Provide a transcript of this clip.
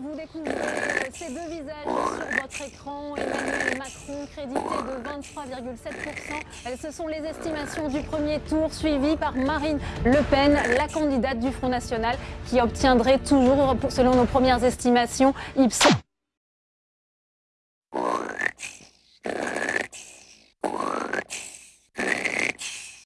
Vous découvrez ces deux visages sur votre écran. Emmanuel Macron crédité de 23,7%. Euh, ce sont les estimations du premier tour suivies par Marine Le Pen, la candidate du Front National qui obtiendrait toujours, selon nos premières estimations, Ipsos.